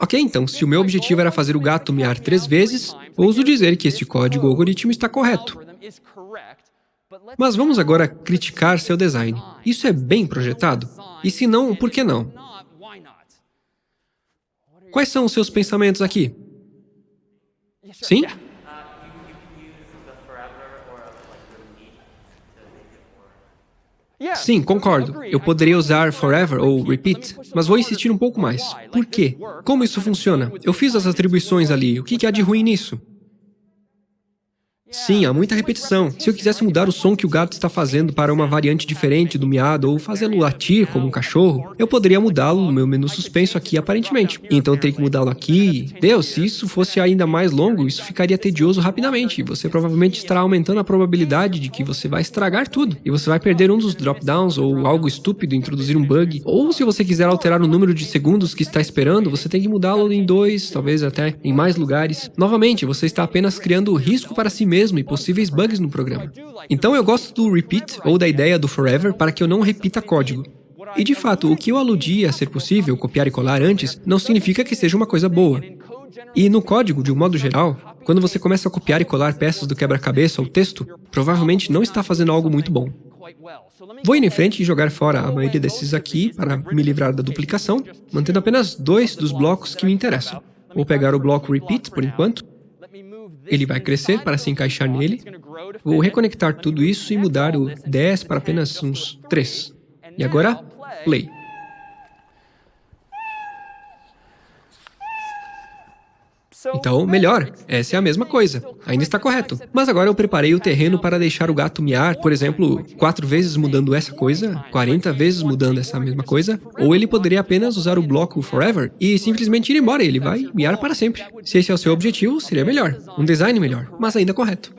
Ok, então, se o meu objetivo era fazer o gato miar três vezes, ouso dizer que este código algoritmo está correto. Mas vamos agora criticar seu design. Isso é bem projetado? E se não, por que não? Quais são os seus pensamentos aqui? Sim? Sim, concordo. Eu poderia usar forever ou repeat, mas vou insistir um pouco mais. Por quê? Como isso funciona? Eu fiz as atribuições ali, o que há de ruim nisso? Sim, há muita repetição. Se eu quisesse mudar o som que o gato está fazendo para uma variante diferente do miado ou fazê-lo latir como um cachorro, eu poderia mudá-lo no meu menu suspenso aqui aparentemente. Então eu teria que mudá-lo aqui. Deus, se isso fosse ainda mais longo, isso ficaria tedioso rapidamente. Você provavelmente estará aumentando a probabilidade de que você vai estragar tudo. E você vai perder um dos drop-downs ou algo estúpido, introduzir um bug. Ou se você quiser alterar o número de segundos que está esperando, você tem que mudá-lo em dois, talvez até em mais lugares. Novamente, você está apenas criando risco para si mesmo mesmo e possíveis bugs no programa. Então eu gosto do repeat ou da ideia do forever para que eu não repita código. E de fato, o que eu aludi a ser possível copiar e colar antes não significa que seja uma coisa boa. E no código, de um modo geral, quando você começa a copiar e colar peças do quebra-cabeça ou texto, provavelmente não está fazendo algo muito bom. Vou ir em frente e jogar fora a maioria desses aqui para me livrar da duplicação, mantendo apenas dois dos blocos que me interessam. Vou pegar o bloco repeat por enquanto ele vai crescer para se encaixar nele. Vou reconectar tudo isso e mudar o 10 para apenas uns 3. E agora, play. Então, melhor. Essa é a mesma coisa. Ainda está correto. Mas agora eu preparei o terreno para deixar o gato miar, por exemplo, quatro vezes mudando essa coisa, 40 vezes mudando essa mesma coisa, ou ele poderia apenas usar o bloco forever e simplesmente ir embora, ele vai miar para sempre. Se esse é o seu objetivo, seria melhor. Um design melhor, mas ainda correto.